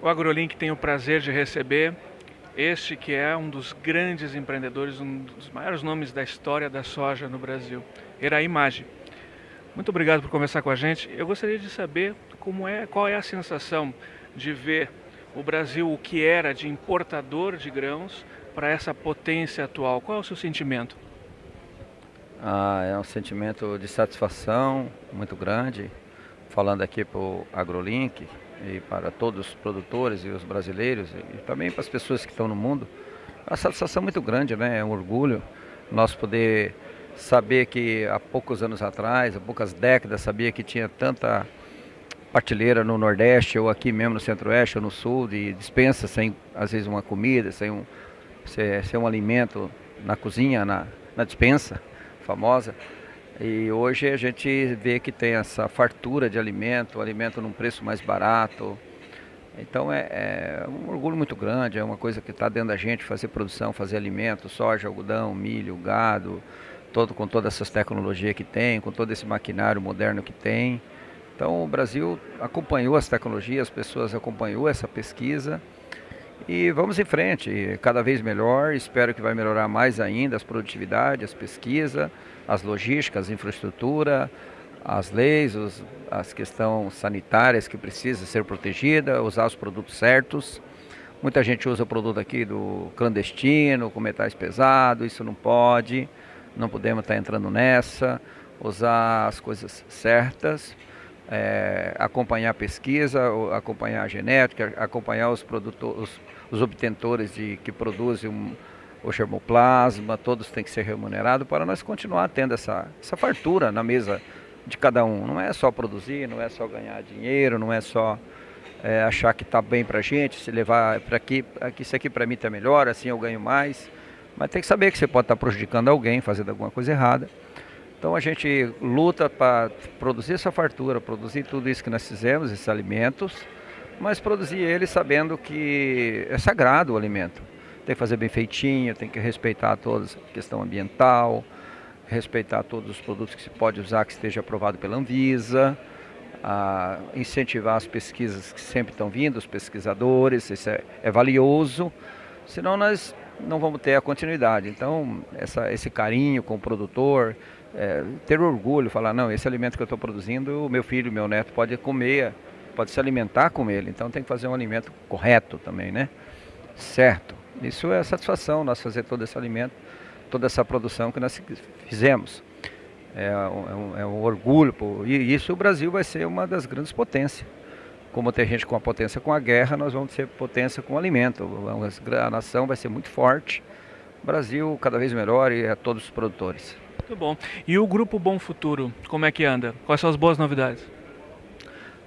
O AgroLink tem o prazer de receber este que é um dos grandes empreendedores, um dos maiores nomes da história da soja no Brasil, Eraí Maggi. Muito obrigado por conversar com a gente. Eu gostaria de saber como é, qual é a sensação de ver o Brasil, o que era de importador de grãos, para essa potência atual. Qual é o seu sentimento? Ah, é um sentimento de satisfação muito grande, falando aqui para o AgroLink e para todos os produtores e os brasileiros e também para as pessoas que estão no mundo. É uma satisfação muito grande, né? é um orgulho nós poder saber que há poucos anos atrás, há poucas décadas, sabia que tinha tanta partilheira no Nordeste ou aqui mesmo no Centro-Oeste ou no Sul de dispensa sem às vezes uma comida, sem um, ser, ser um alimento na cozinha, na, na dispensa famosa. E hoje a gente vê que tem essa fartura de alimento, alimento num preço mais barato. Então é, é um orgulho muito grande, é uma coisa que está dentro da gente, fazer produção, fazer alimento, soja, algodão, milho, gado, todo, com todas essas tecnologias que tem, com todo esse maquinário moderno que tem. Então o Brasil acompanhou as tecnologias, as pessoas acompanhou essa pesquisa e vamos em frente, cada vez melhor, espero que vai melhorar mais ainda as produtividades, as pesquisas, as logísticas, a infraestrutura, as leis, os, as questões sanitárias que precisam ser protegidas, usar os produtos certos. Muita gente usa o produto aqui do clandestino, com metais pesados, isso não pode, não podemos estar entrando nessa, usar as coisas certas é, acompanhar a pesquisa, acompanhar a genética, acompanhar os, produtores, os, os obtentores de, que produzem um, o germoplasma, todos têm que ser remunerados para nós continuar tendo essa, essa fartura na mesa de cada um. Não é só produzir, não é só ganhar dinheiro, não é só é, achar que está bem para a gente, se levar para aqui, aqui, isso aqui para mim está melhor, assim eu ganho mais. Mas tem que saber que você pode estar tá prejudicando alguém, fazendo alguma coisa errada. Então a gente luta para produzir essa fartura, produzir tudo isso que nós fizemos, esses alimentos, mas produzir ele sabendo que é sagrado o alimento. Tem que fazer bem feitinho, tem que respeitar toda a questão ambiental, respeitar todos os produtos que se pode usar que esteja aprovado pela Anvisa, incentivar as pesquisas que sempre estão vindo, os pesquisadores, isso é, é valioso, senão nós não vamos ter a continuidade. Então, essa, esse carinho com o produtor, é, ter orgulho, falar, não, esse alimento que eu estou produzindo, o meu filho, meu neto pode comer, pode se alimentar com ele. Então tem que fazer um alimento correto também, né? Certo. Isso é satisfação, nós fazer todo esse alimento, toda essa produção que nós fizemos. É um, é um é orgulho, pô, e isso o Brasil vai ser uma das grandes potências. Como tem gente com a potência com a guerra, nós vamos ter potência com o alimento. A nação vai ser muito forte. O Brasil cada vez melhor e a todos os produtores. Muito bom. E o Grupo Bom Futuro, como é que anda? Quais são as boas novidades?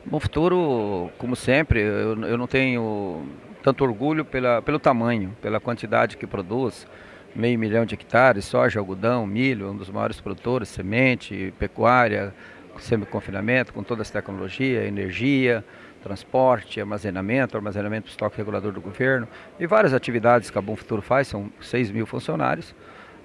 Bom Futuro, como sempre, eu, eu não tenho tanto orgulho pela, pelo tamanho, pela quantidade que produz. Meio milhão de hectares, soja, algodão, milho, um dos maiores produtores, semente, pecuária, semi-confinamento, com todas as tecnologias, energia, transporte, armazenamento, armazenamento do estoque regulador do governo e várias atividades que a Bom Futuro faz, são 6 mil funcionários.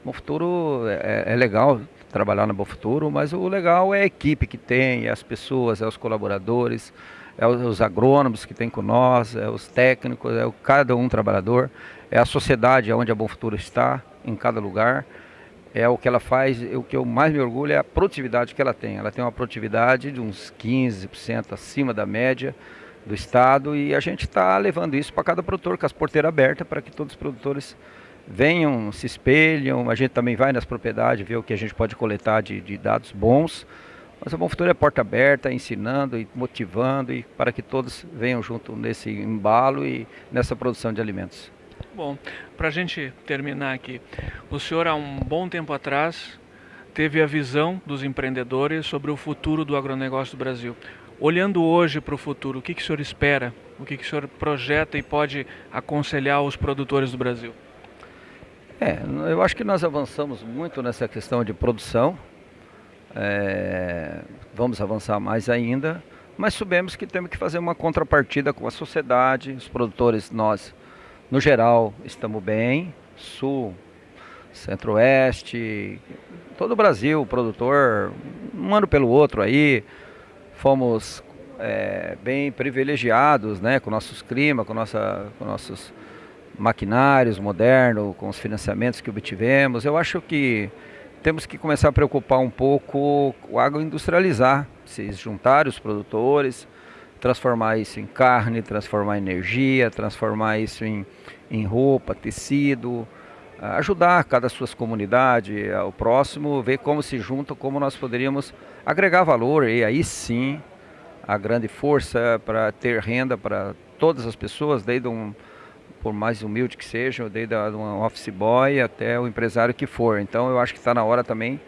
Bom Futuro é, é legal trabalhar no Bom Futuro, mas o legal é a equipe que tem, é as pessoas, é os colaboradores, é os agrônomos que tem com nós, é os técnicos, é o, cada um trabalhador, é a sociedade onde a Bom Futuro está, em cada lugar. É o que ela faz, o que eu mais me orgulho é a produtividade que ela tem. Ela tem uma produtividade de uns 15% acima da média do estado e a gente está levando isso para cada produtor com as porteiras abertas para que todos os produtores venham, se espelham, a gente também vai nas propriedades, ver o que a gente pode coletar de, de dados bons. Mas a Bom Futuro é porta aberta, ensinando e motivando e para que todos venham junto nesse embalo e nessa produção de alimentos. Bom, para a gente terminar aqui, o senhor há um bom tempo atrás teve a visão dos empreendedores sobre o futuro do agronegócio do Brasil. Olhando hoje para o futuro, o que, que o senhor espera? O que, que o senhor projeta e pode aconselhar os produtores do Brasil? É, eu acho que nós avançamos muito nessa questão de produção. É, vamos avançar mais ainda, mas sabemos que temos que fazer uma contrapartida com a sociedade, os produtores, nós, no geral, estamos bem, sul, centro-oeste, todo o Brasil, o produtor, um ano pelo outro aí, fomos é, bem privilegiados, né, com nossos climas, com, nossa, com nossos maquinários modernos, com os financiamentos que obtivemos. Eu acho que temos que começar a preocupar um pouco o agroindustrializar, se juntar os produtores, transformar isso em carne, transformar em energia, transformar isso em, em roupa, tecido, ajudar cada suas comunidades, o próximo, ver como se juntam, como nós poderíamos agregar valor e aí sim a grande força para ter renda para todas as pessoas, desde um, por mais humilde que seja, desde um office boy até o empresário que for. Então eu acho que está na hora também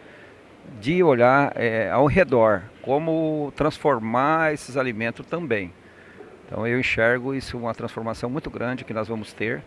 de olhar é, ao redor, como transformar esses alimentos também. Então eu enxergo isso uma transformação muito grande que nós vamos ter.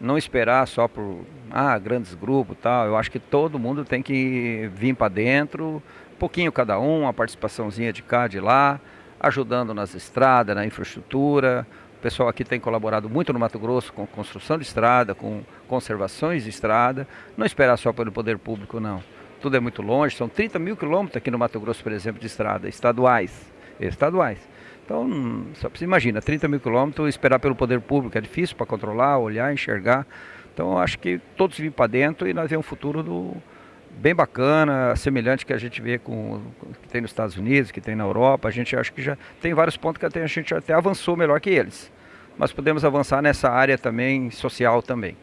Não esperar só por ah, grandes grupos tal. Eu acho que todo mundo tem que vir para dentro, um pouquinho cada um, uma participaçãozinha de cá, de lá, ajudando nas estradas, na infraestrutura. Pessoal aqui tem colaborado muito no Mato Grosso com construção de estrada, com conservações de estrada. Não esperar só pelo poder público, não tudo é muito longe, são 30 mil quilômetros aqui no Mato Grosso, por exemplo, de estrada, estaduais. Estaduais. Então, só você imagina, 30 mil quilômetros, esperar pelo poder público é difícil para controlar, olhar, enxergar. Então, acho que todos vêm para dentro e nós vemos um futuro do, bem bacana, semelhante que a gente vê com que tem nos Estados Unidos, que tem na Europa. A gente acha que já tem vários pontos que a gente até avançou melhor que eles. Mas podemos avançar nessa área também social também.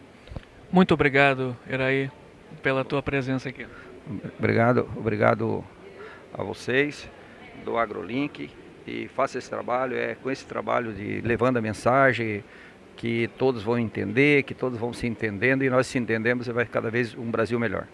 Muito obrigado, Iraí, pela tua presença aqui. Obrigado, obrigado a vocês do AgroLink e faça esse trabalho, é com esse trabalho de levando a mensagem que todos vão entender, que todos vão se entendendo e nós se entendemos e vai cada vez um Brasil melhor.